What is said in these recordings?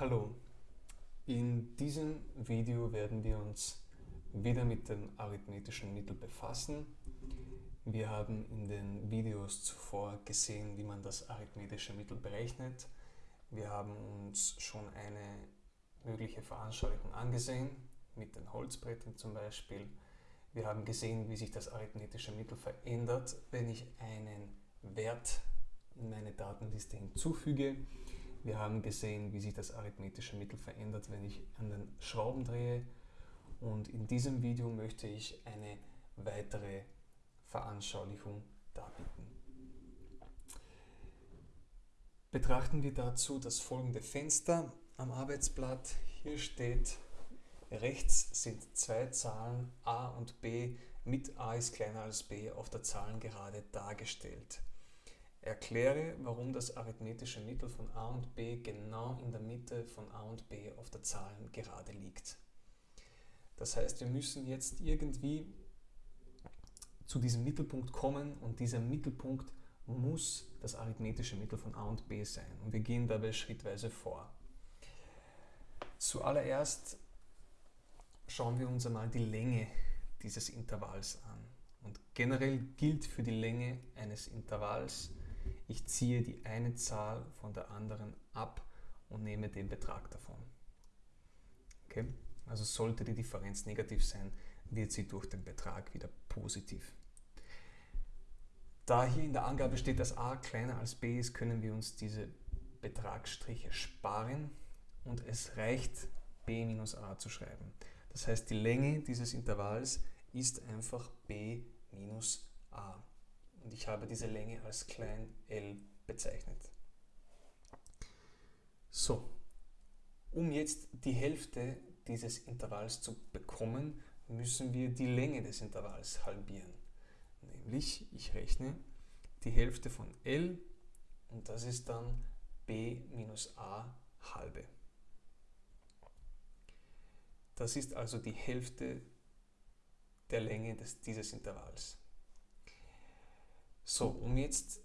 Hallo, in diesem Video werden wir uns wieder mit dem arithmetischen Mittel befassen. Wir haben in den Videos zuvor gesehen, wie man das arithmetische Mittel berechnet. Wir haben uns schon eine mögliche Veranschaulichung angesehen, mit den Holzbrettern zum Beispiel. Wir haben gesehen, wie sich das arithmetische Mittel verändert, wenn ich einen Wert in meine Datenliste hinzufüge. Wir haben gesehen, wie sich das arithmetische Mittel verändert, wenn ich an den Schrauben drehe. Und in diesem Video möchte ich eine weitere Veranschaulichung darbieten. Betrachten wir dazu das folgende Fenster am Arbeitsblatt. Hier steht, rechts sind zwei Zahlen a und b mit a ist kleiner als b auf der Zahlengerade dargestellt. Erkläre, warum das arithmetische Mittel von a und b genau in der Mitte von a und b auf der Zahlengerade liegt. Das heißt, wir müssen jetzt irgendwie zu diesem Mittelpunkt kommen und dieser Mittelpunkt muss das arithmetische Mittel von a und b sein. Und wir gehen dabei schrittweise vor. Zuallererst schauen wir uns einmal die Länge dieses Intervalls an. Und generell gilt für die Länge eines Intervalls, ich ziehe die eine Zahl von der anderen ab und nehme den Betrag davon. Okay? Also sollte die Differenz negativ sein, wird sie durch den Betrag wieder positiv. Da hier in der Angabe steht, dass a kleiner als b ist, können wir uns diese Betragsstriche sparen und es reicht b minus a zu schreiben. Das heißt, die Länge dieses Intervalls ist einfach b minus a ich habe diese Länge als klein l bezeichnet. So, um jetzt die Hälfte dieses Intervalls zu bekommen, müssen wir die Länge des Intervalls halbieren. Nämlich, ich rechne die Hälfte von L und das ist dann b minus a halbe. Das ist also die Hälfte der Länge des, dieses Intervalls. So, um jetzt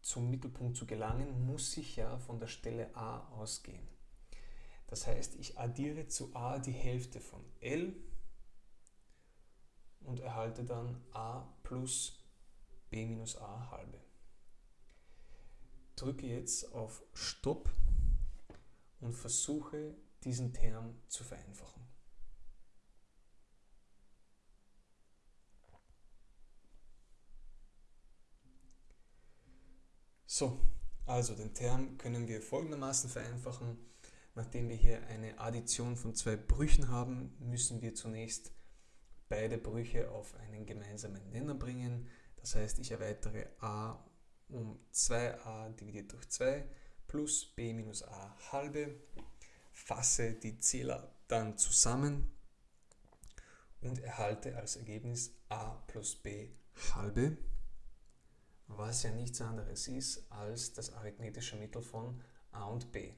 zum Mittelpunkt zu gelangen, muss ich ja von der Stelle a ausgehen. Das heißt, ich addiere zu a die Hälfte von L und erhalte dann a plus b minus a halbe. Drücke jetzt auf Stopp und versuche diesen Term zu vereinfachen. So, also den Term können wir folgendermaßen vereinfachen. Nachdem wir hier eine Addition von zwei Brüchen haben, müssen wir zunächst beide Brüche auf einen gemeinsamen Nenner bringen. Das heißt, ich erweitere a um 2a dividiert durch 2 plus b minus a halbe, fasse die Zähler dann zusammen und erhalte als Ergebnis a plus b halbe was ja nichts anderes ist als das arithmetische Mittel von a und b.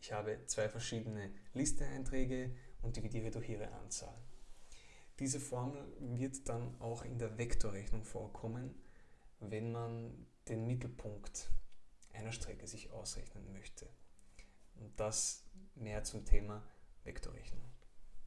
Ich habe zwei verschiedene Listeeinträge und dividiere durch ihre Anzahl. Diese Formel wird dann auch in der Vektorrechnung vorkommen, wenn man den Mittelpunkt einer Strecke sich ausrechnen möchte. Und das mehr zum Thema Vektorrechnung.